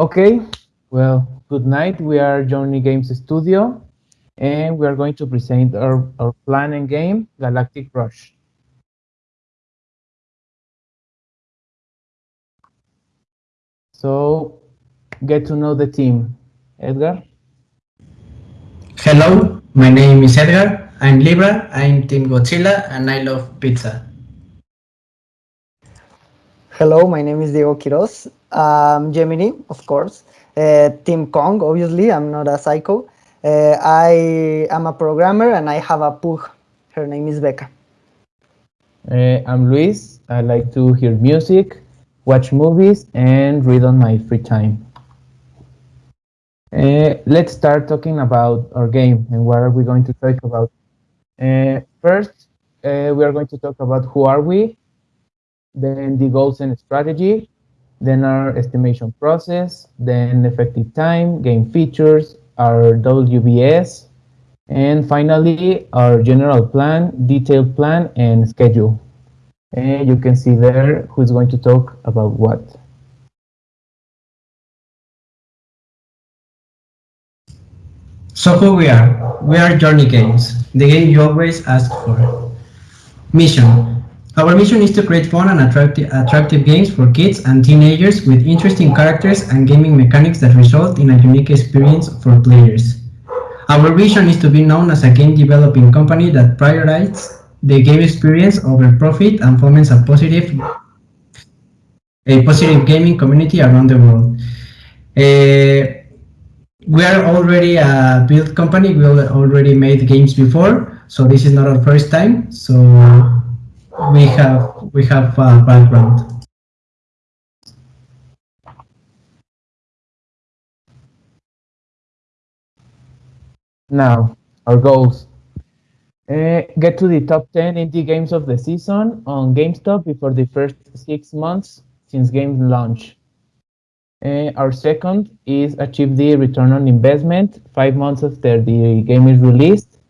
Okay, well, good night. We are Journey Games Studio, and we are going to present our, our plan and game, Galactic Rush. So, get to know the team. Edgar? Hello, my name is Edgar. I'm Libra, I'm Team Godzilla, and I love pizza. Hello, my name is Diego Quiroz. I'm Gemini, of course. Uh, Team Kong, obviously, I'm not a psycho. Uh, I am a programmer and I have a pug. Her name is Becca. Uh, I'm Luis. I like to hear music, watch movies, and read on my free time. Uh, let's start talking about our game and what are we going to talk about. Uh, first, uh, we are going to talk about who are we, then the goals and strategy, then our estimation process, then effective time, game features, our WBS, and finally our general plan, detailed plan, and schedule. And you can see there who's going to talk about what. So who we are? We are Journey Games, the game you always ask for. Mission. Our mission is to create fun and attractive, attractive games for kids and teenagers with interesting characters and gaming mechanics that result in a unique experience for players. Our vision is to be known as a game developing company that prioritizes the game experience over profit and foments a positive a positive gaming community around the world. Uh, we are already a built company. We already made games before, so this is not our first time. So we have we have a background. Now, our goals. Uh, get to the top 10 indie games of the season on GameStop before the first six months since game launch. Uh, our second is achieve the return on investment five months after the game is released.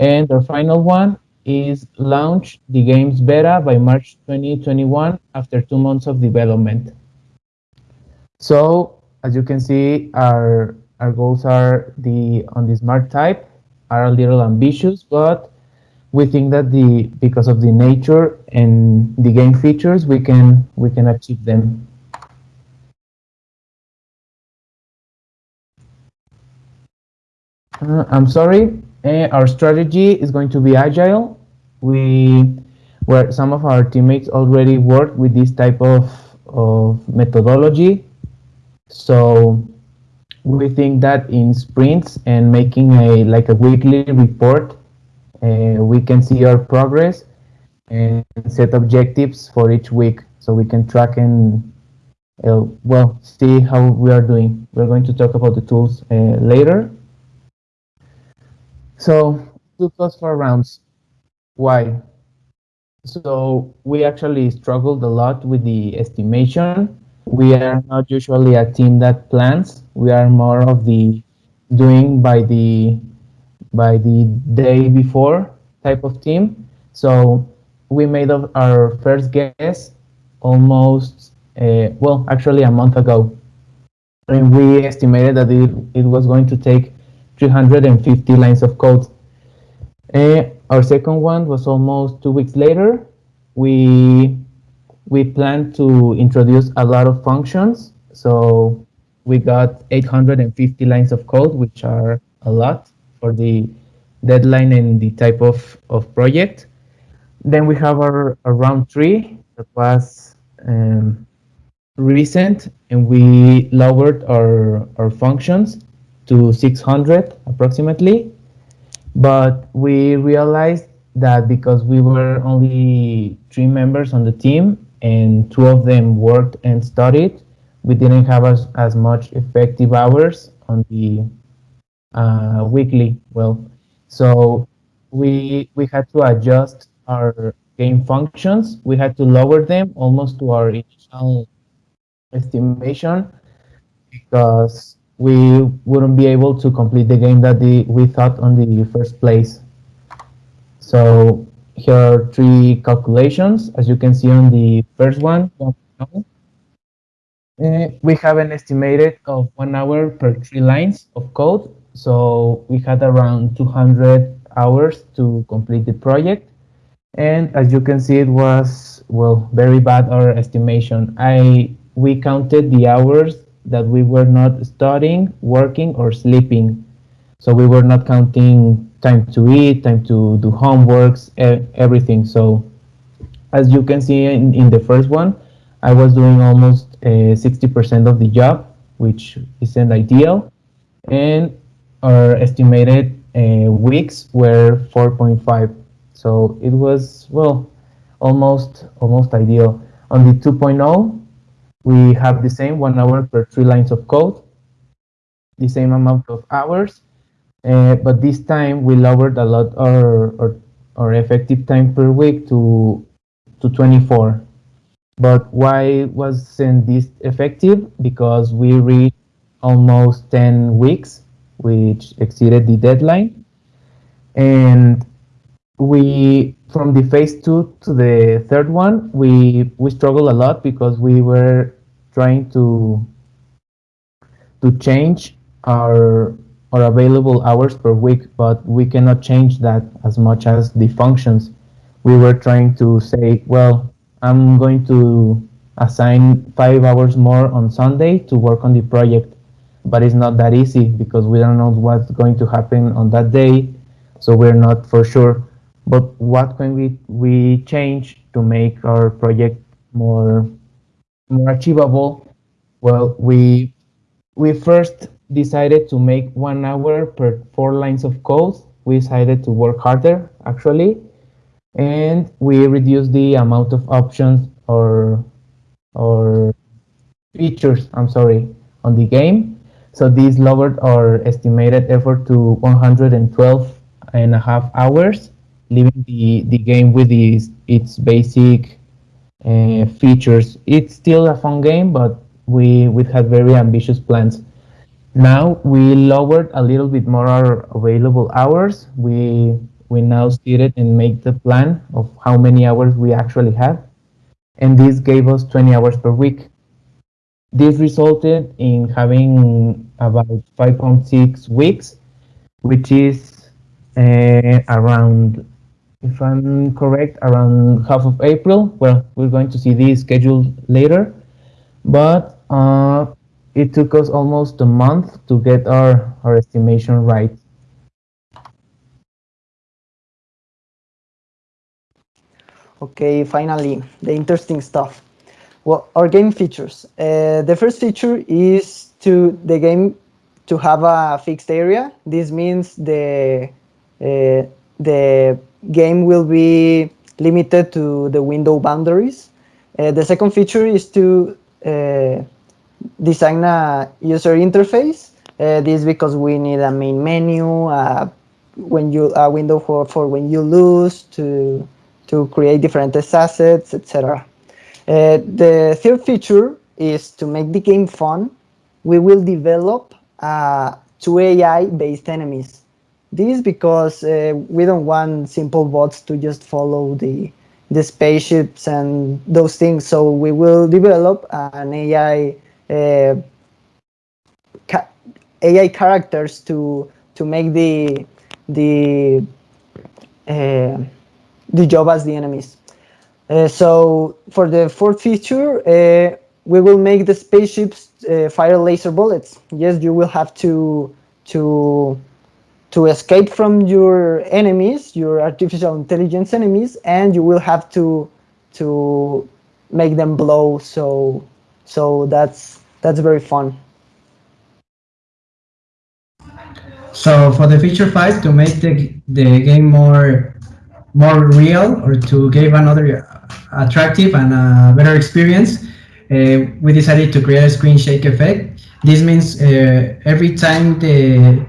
And our final one is launch the game's beta by March 2021 after two months of development. So as you can see, our our goals are the on the smart type are a little ambitious, but we think that the because of the nature and the game features, we can we can achieve them. Uh, I'm sorry, uh, our strategy is going to be agile. We, where some of our teammates already work with this type of, of methodology. So we think that in sprints and making a like a weekly report, uh, we can see our progress and set objectives for each week so we can track and uh, well see how we are doing. We're going to talk about the tools later. So two plus four rounds. Why? So we actually struggled a lot with the estimation. We are not usually a team that plans. We are more of the doing by the by the day before type of team. So we made our first guess almost uh, well actually a month ago and we estimated that it, it was going to take 350 lines of code. Our second one was almost two weeks later. We we planned to introduce a lot of functions. So we got 850 lines of code, which are a lot for the deadline and the type of, of project. Then we have our, our round three that was um, recent and we lowered our, our functions to 600 approximately. But we realized that because we were only three members on the team and two of them worked and studied, we didn't have as, as much effective hours on the uh, weekly. Well, so we we had to adjust our game functions. We had to lower them almost to our initial estimation because we wouldn't be able to complete the game that the, we thought on the first place. So here are three calculations. As you can see on the first one, Uh, we have an estimated of one hour per three lines of code. So we had around 200 hours to complete the project. And as you can see, it was, well, very bad, our estimation. I We counted the hours that we were not studying, working, or sleeping. So we were not counting time to eat, time to do homeworks, everything. So as you can see in, in the first one, I was doing almost 60% uh, of the job, which isn't ideal. And our estimated uh, weeks were 4.5. So it was, well, almost almost ideal. On the 2.0, we have the same one hour per three lines of code, the same amount of hours, uh, but this time we lowered a lot our, our, our effective time per week to to 24. But why wasn't this effective? Because we reached almost 10 weeks, which exceeded the deadline. And we, from the phase two to the third one, we, we struggled a lot because we were trying to, to change our, our available hours per week, but we cannot change that as much as the functions. We were trying to say, well, I'm going to assign five hours more on Sunday to work on the project. But it's not that easy because we don't know what's going to happen on that day. So we're not for sure. But what can we, we change to make our project more, more achievable? Well, we, we first decided to make one hour per four lines of code. We decided to work harder, actually and we reduced the amount of options or or features I'm sorry on the game so this lowered our estimated effort to 112 and a half hours leaving the the game with its, its basic uh, features it's still a fun game but we we had very ambitious plans now we lowered a little bit more our available hours we we now sit it and make the plan of how many hours we actually have. And this gave us 20 hours per week. This resulted in having about 5.6 weeks, which is uh, around, if I'm correct, around half of April. Well, we're going to see the schedule later, but uh, it took us almost a month to get our, our estimation right. Okay, finally, the interesting stuff. Well, our game features. Uh, the first feature is to the game to have a fixed area. This means the uh, the game will be limited to the window boundaries. Uh, the second feature is to uh, design a user interface. Uh, this because we need a main menu, when you a window for for when you lose to to create different assets, etc. Uh, the third feature is to make the game fun. We will develop uh, two AI-based enemies. This because uh, we don't want simple bots to just follow the the spaceships and those things. So we will develop an AI uh, ca AI characters to to make the the uh, the job as the enemies. Uh, so for the fourth feature, uh, we will make the spaceships uh, fire laser bullets. Yes, you will have to to to escape from your enemies, your artificial intelligence enemies, and you will have to to make them blow. So so that's that's very fun. So for the feature five, to make the, the game more more real or to give another attractive and a better experience, uh, we decided to create a screen shake effect. This means uh, every time the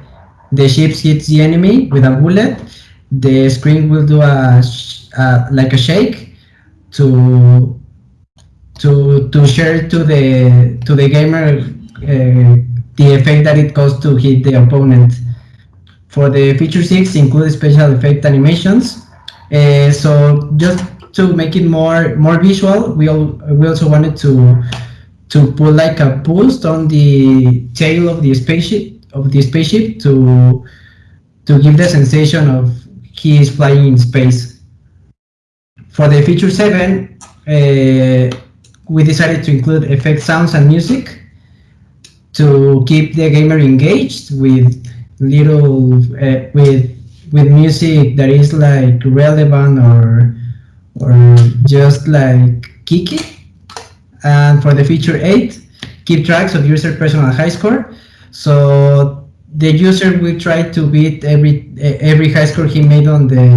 the ship hits the enemy with a bullet, the screen will do a, a like a shake to to to share to the to the gamer uh, the effect that it caused to hit the opponent. For the feature 6 include special effect animations uh, so just to make it more more visual, we all, we also wanted to to put like a boost on the tail of the spaceship of the spaceship to to give the sensation of he is flying in space. For the feature seven, uh, we decided to include effect sounds and music to keep the gamer engaged with little uh, with with music that is like relevant or or just like kicky. And for the feature eight, keep tracks of user personal high score. So the user will try to beat every every high score he made on the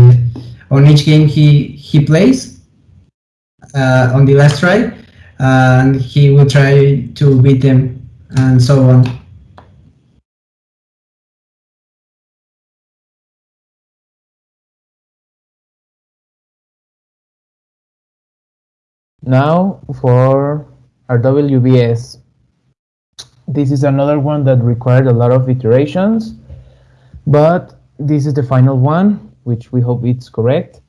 on each game he he plays uh, on the last try, and he will try to beat them and so on. Now for our WBS. This is another one that required a lot of iterations, but this is the final one, which we hope it's correct.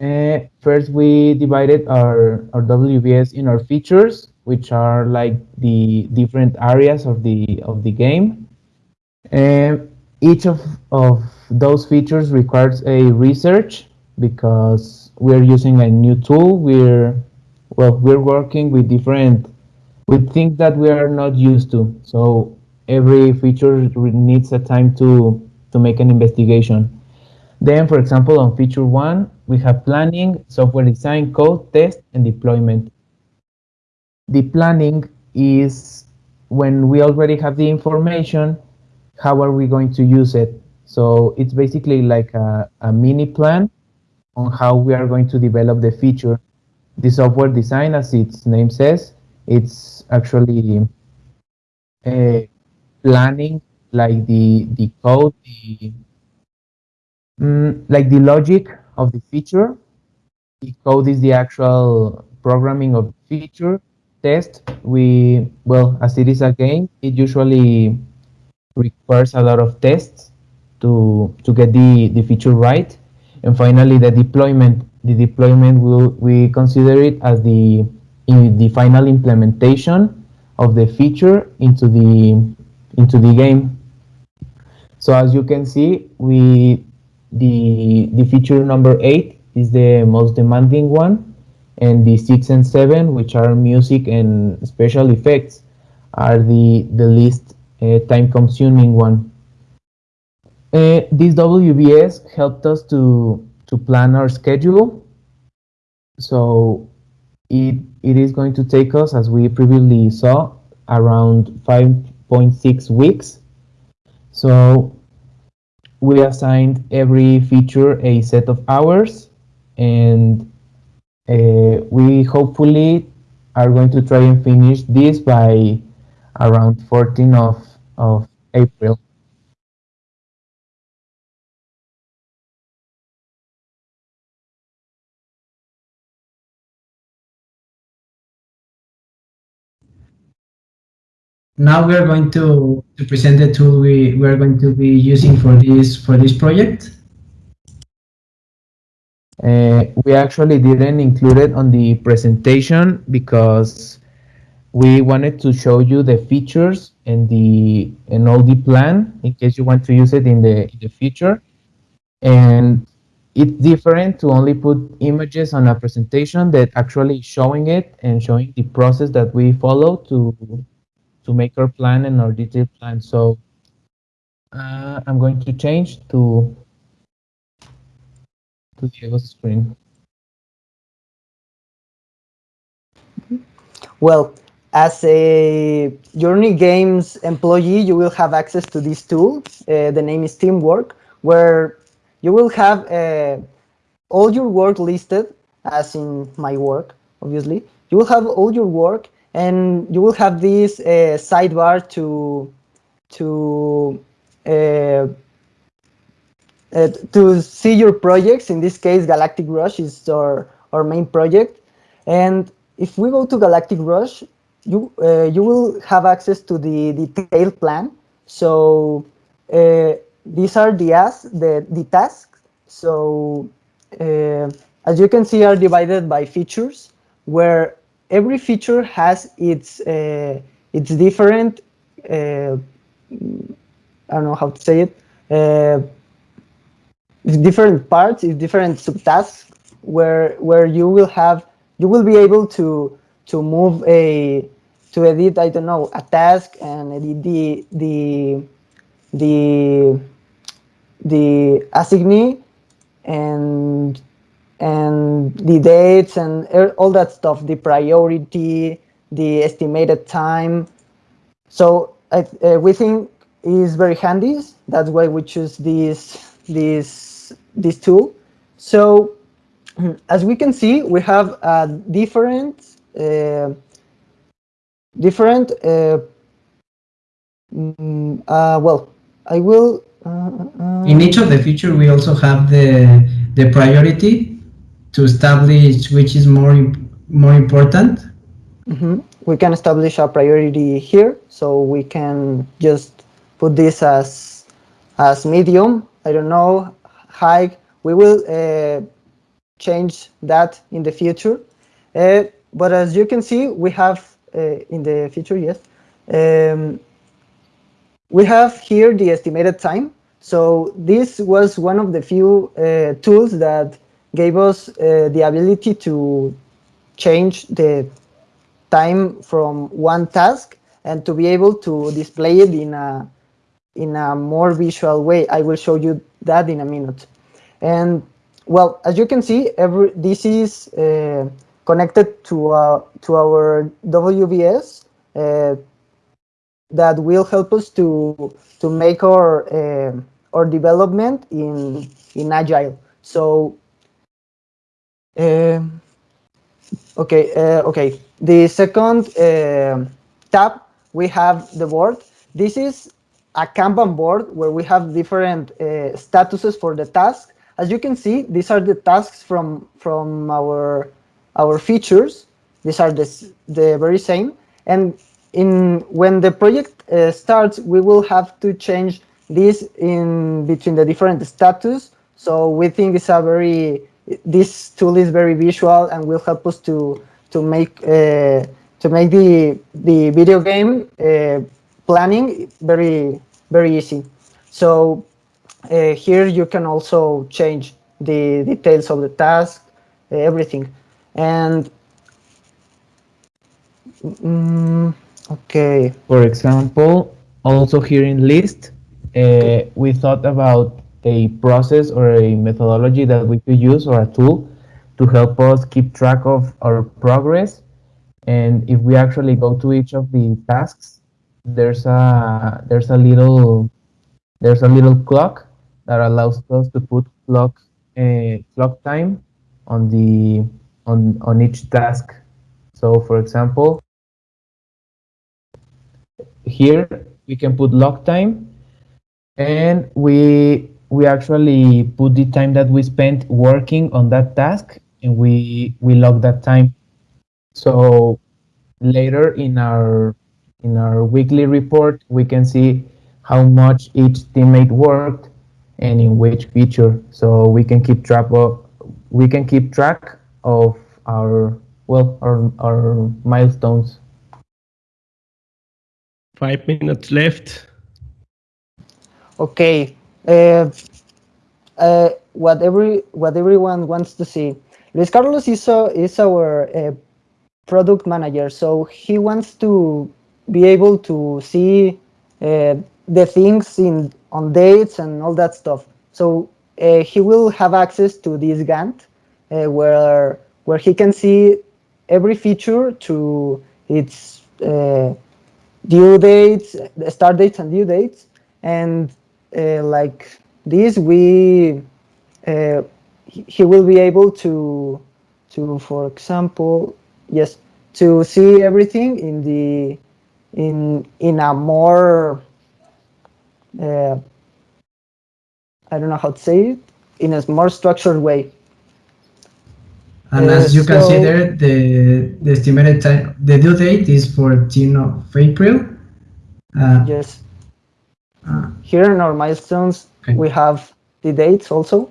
Uh, first, we divided our, our WBS in our features, which are like the different areas of the of the game. And each of, of those features requires a research because we're using a new tool. We're well, we're working with different with things that we are not used to. So every feature needs a time to to make an investigation. Then, for example, on feature one, we have planning, software design, code, test, and deployment. The planning is when we already have the information, how are we going to use it? So it's basically like a, a mini plan on how we are going to develop the feature. The software design, as its name says, it's actually uh, planning like the the code, the mm, like the logic of the feature. The code is the actual programming of the feature. Test, we well, as it is a game, it usually requires a lot of tests to to get the the feature right. And finally, the deployment. The deployment will we consider it as the in the final implementation of the feature into the into the game. So as you can see, we the the feature number eight is the most demanding one, and the six and seven, which are music and special effects, are the the least uh, time-consuming one. Uh, this WBS helped us to to plan our schedule. So it it is going to take us, as we previously saw, around 5.6 weeks. So we assigned every feature a set of hours and uh, we hopefully are going to try and finish this by around 14 of, of April. Now we are going to, to present the tool we, we are going to be using for this for this project. Uh, we actually didn't include it on the presentation because we wanted to show you the features and the and all the plan in case you want to use it in the in the future. And it's different to only put images on a presentation that actually showing it and showing the process that we follow to to make our plan and our detailed plan. So uh, I'm going to change to to Diego's screen. Well, as a Journey Games employee, you will have access to this tool. Uh, the name is Teamwork, where you will have uh, all your work listed, as in my work, obviously. You will have all your work and you will have this uh, sidebar to to uh, uh, to see your projects. In this case, Galactic Rush is our our main project, and if we go to Galactic Rush, you uh, you will have access to the detailed plan. So uh, these are the as the the tasks. So uh, as you can see, are divided by features, where every feature has its uh, its different uh, I don't know how to say it uh, different parts different subtasks where where you will have you will be able to to move a to edit I don't know a task and edit the the the the assignee and and the dates and er- all that stuff, the priority, the estimated time. So I, uh, we think is very handy. That's why we choose this this this tool. So as we can see, we have a different uh, different. Uh, mm, uh, well, I will. Uh, uh, In each of the feature, we also have the the priority to establish which is more more important. Mhm. We can establish a priority here, so we can just put this as as medium. I don't know, high. We will uh, change that in the future. Uh, but as you can see, we have uh, in the future, yes, um, we have here the estimated time. So this was one of the few uh, tools that gave us uh, the ability to change the time from one task and to be able to display it in a in a more visual way. I will show you that in a minute. And well, as you can see, every this is uh, connected to uh, to our WBS uh, that will help us to to make our uh, our development in in agile. So um, okay, uh, okay. The second uh, tab we have the board. This is a Kanban board where we have different statuses for the task. As you can see, these are the tasks from from our our features. These are the the very same. And in when the project starts, we will have to change this in between the different status. So we think it's a very this tool is very visual and will help us to to make uh, to make the the video game uh, planning very very easy. So uh, here you can also change the details of the task, uh, everything, and mm, okay. For example, also here in list, uh, we thought about a process or a methodology that we could use or a tool to help us keep track of our progress. And if we actually go to each of the tasks, there's a there's a little there's a little clock that allows us to put clock uh, clock time on the on on each task. So, for example, here we can put log time and we we actually put the time that we spent working on that task and we we log that time so later in our in our weekly report we can see how much each teammate worked and in which feature so we can keep track of we can keep track of our well our, our milestones Five minutes left. Okay. Uh, uh, what every what everyone wants to see. Luis Carlos is is our uh, product manager, so he wants to be able to see uh, the things in on dates and all that stuff. So uh, he will have access to this Gantt, uh, where where he can see every feature to its due dates, start dates and due dates, and uh, like this, we uh, he will be able to to, for example, yes, to see everything in the in in a more uh, I don't know how to say it in a more structured way. And Uh, as you can see so- there, the, the estimated time, the due date is 14th of April. Uh, Yes. Here in our milestones, Okay. we have the dates also.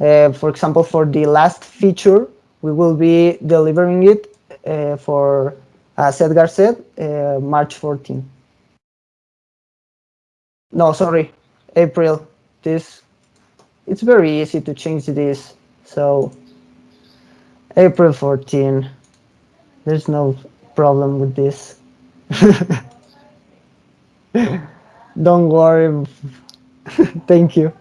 Uh, for example, for the last feature, we will be delivering it uh, for, as Edgar said, uh, March 14. No, sorry, April. This, it's very easy to change this. So April 14. There's no problem with this. Don't worry. Thank you.